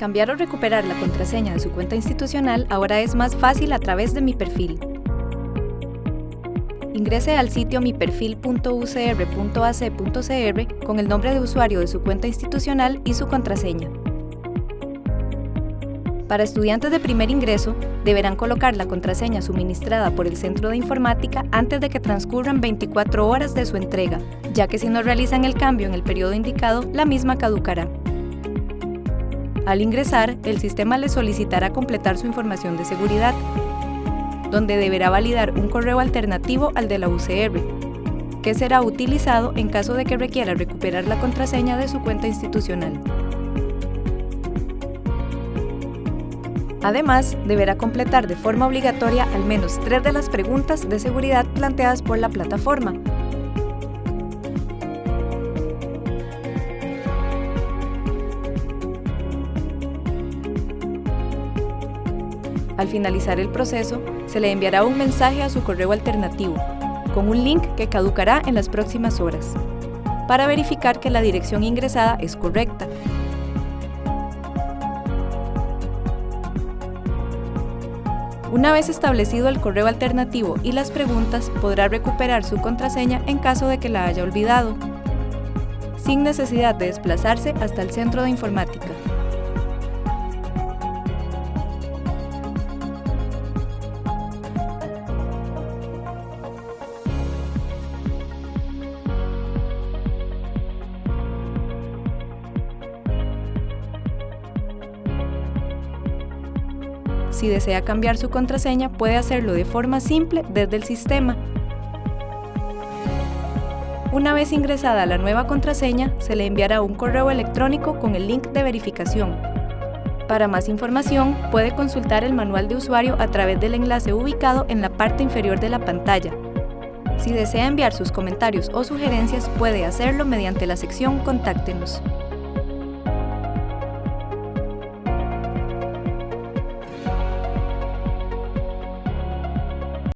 Cambiar o recuperar la contraseña de su cuenta institucional ahora es más fácil a través de Mi Perfil. Ingrese al sitio miperfil.ucr.ac.cr con el nombre de usuario de su cuenta institucional y su contraseña. Para estudiantes de primer ingreso, deberán colocar la contraseña suministrada por el Centro de Informática antes de que transcurran 24 horas de su entrega, ya que si no realizan el cambio en el periodo indicado, la misma caducará. Al ingresar, el sistema le solicitará completar su información de seguridad, donde deberá validar un correo alternativo al de la UCR, que será utilizado en caso de que requiera recuperar la contraseña de su cuenta institucional. Además, deberá completar de forma obligatoria al menos tres de las preguntas de seguridad planteadas por la plataforma, Al finalizar el proceso, se le enviará un mensaje a su correo alternativo, con un link que caducará en las próximas horas, para verificar que la dirección ingresada es correcta. Una vez establecido el correo alternativo y las preguntas, podrá recuperar su contraseña en caso de que la haya olvidado, sin necesidad de desplazarse hasta el centro de informática. Si desea cambiar su contraseña, puede hacerlo de forma simple desde el sistema. Una vez ingresada la nueva contraseña, se le enviará un correo electrónico con el link de verificación. Para más información, puede consultar el manual de usuario a través del enlace ubicado en la parte inferior de la pantalla. Si desea enviar sus comentarios o sugerencias, puede hacerlo mediante la sección Contáctenos.